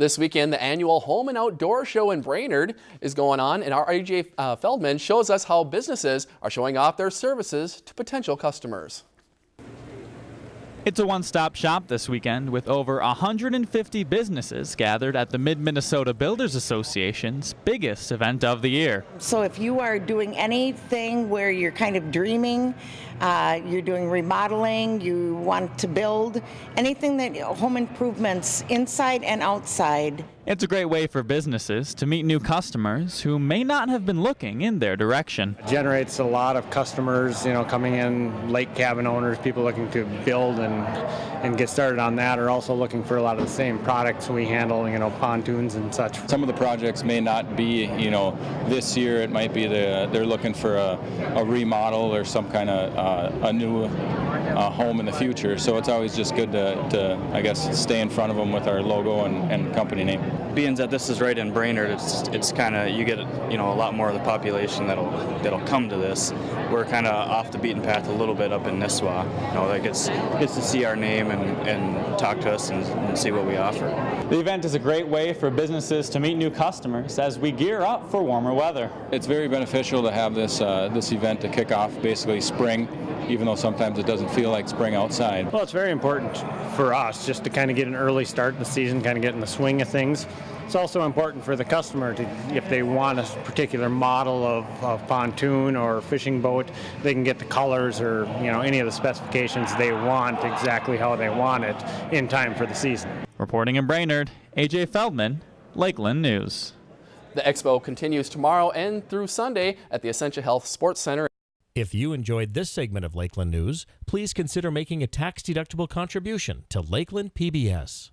This weekend, the annual Home and Outdoor Show in Brainerd is going on, and our AJ uh, Feldman shows us how businesses are showing off their services to potential customers. It's a one-stop shop this weekend with over 150 businesses gathered at the Mid-Minnesota Builders Association's biggest event of the year. So if you are doing anything where you're kind of dreaming, uh, you're doing remodeling, you want to build, anything that home improvements inside and outside. It's a great way for businesses to meet new customers who may not have been looking in their direction. It generates a lot of customers, you know, coming in, lake cabin owners, people looking to build and, and get started on that are also looking for a lot of the same products we handle, you know, pontoons and such. Some of the projects may not be, you know, this year. It might be the, they're looking for a, a remodel or some kind of uh, a new uh, home in the future. So it's always just good to, to, I guess, stay in front of them with our logo and, and company name. Being that this is right in Brainerd, it's it's kind of you get you know a lot more of the population that'll that'll come to this. We're kind of off the beaten path a little bit up in Nisswa. You know, that gets gets to see our name and, and talk to us and, and see what we offer. The event is a great way for businesses to meet new customers as we gear up for warmer weather. It's very beneficial to have this uh, this event to kick off basically spring, even though sometimes it doesn't feel like spring outside. Well, it's very important for us just to kind of get an early start in the season, kind of get in the swing of things. It's also important for the customer to, if they want a particular model of, of pontoon or fishing boat, they can get the colors or you know any of the specifications they want exactly how they want it in time for the season. Reporting in Brainerd, AJ Feldman, Lakeland News. The expo continues tomorrow and through Sunday at the Essentia Health Sports Center. If you enjoyed this segment of Lakeland News, please consider making a tax-deductible contribution to Lakeland PBS.